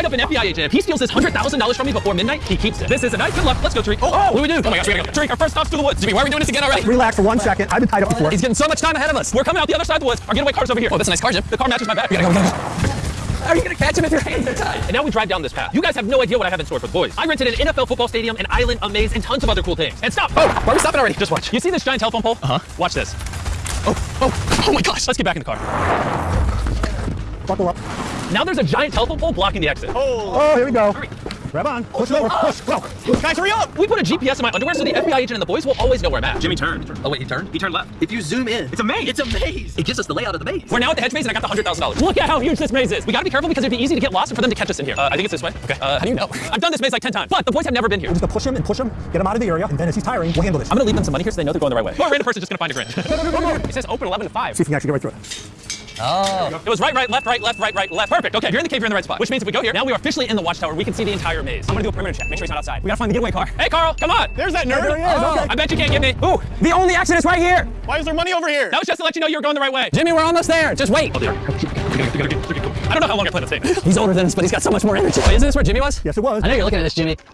tied up an FBI agent. If he steals this $100,000 from me before midnight, he keeps it. This is a night. Good luck. Let's go, Tariq. Oh, what do we do? Oh my gosh, we gotta go. Tariq, our first stop's to the woods. Jimmy, why are we doing this again already? Relax for one second. I've been tied up before. He's getting so much time ahead of us. We're coming out the other side of the woods. Our getaway car's over here. Oh, that's a nice car, Jim. The car matches my back. We gotta go. We gotta go. How are you gonna catch him if your hands are tied? And now we drive down this path. You guys have no idea what I have in store for the boys. I rented an NFL football stadium, an island, a maze, and tons of other cool things. And stop! Oh, why are we stopping already? Just watch. You see this giant telephone pole? Uh-huh. Watch this. Oh, oh, oh my gosh. Let's get back in the car. Buckle up. Now there's a giant telephone pole blocking the exit. Oh, oh here we go. Grab on. Push over. Push. Go. Guys, hurry up! We put a GPS in my underwear so the FBI agent and the boys will always know where I'm at. Jimmy turned. Oh, wait, he turned? He turned left. If you zoom in, It's a maze. It's a maze. It gives us the layout of the maze. We're now at the hedge maze and I got the $100,000. Look at how huge this maze is. We gotta be careful because it'd be easy to get lost and for them to catch us in here. Uh, I think it's this way. Okay. Uh, how do you know? I've done this maze like 10 times, but the boys have never been here. We're just gonna push him and push him, get him out of the area, and then as he's tiring, we'll handle this. I'm gonna leave them some money here so they know they're going the right way. Or a random person just gonna find a grin. it says open 11 to 5. See if we can actually get right through it. Oh. It was right, right, left, right, left, right, right, left. Perfect. Okay, if you're in the cave, you're in the right spot. Which means if we go here, now we are officially in the watchtower. We can see the entire maze. I'm gonna do a perimeter check. Make sure he's not outside. We gotta find the getaway car. Hey, Karl, come on. There's that nerd. There he is. Okay. I bet you can't get me. Ooh, the only exit is right here. Why is there money over here? That was just to let you know you were going the right way. Jimmy, we're almost there. Just wait. Oh, I don't know how long I plan to stay. He's older than us, but he's got so much more energy. Wait, isn't this where Jimmy was? Yes, it was. I know you're looking at this, Jimmy.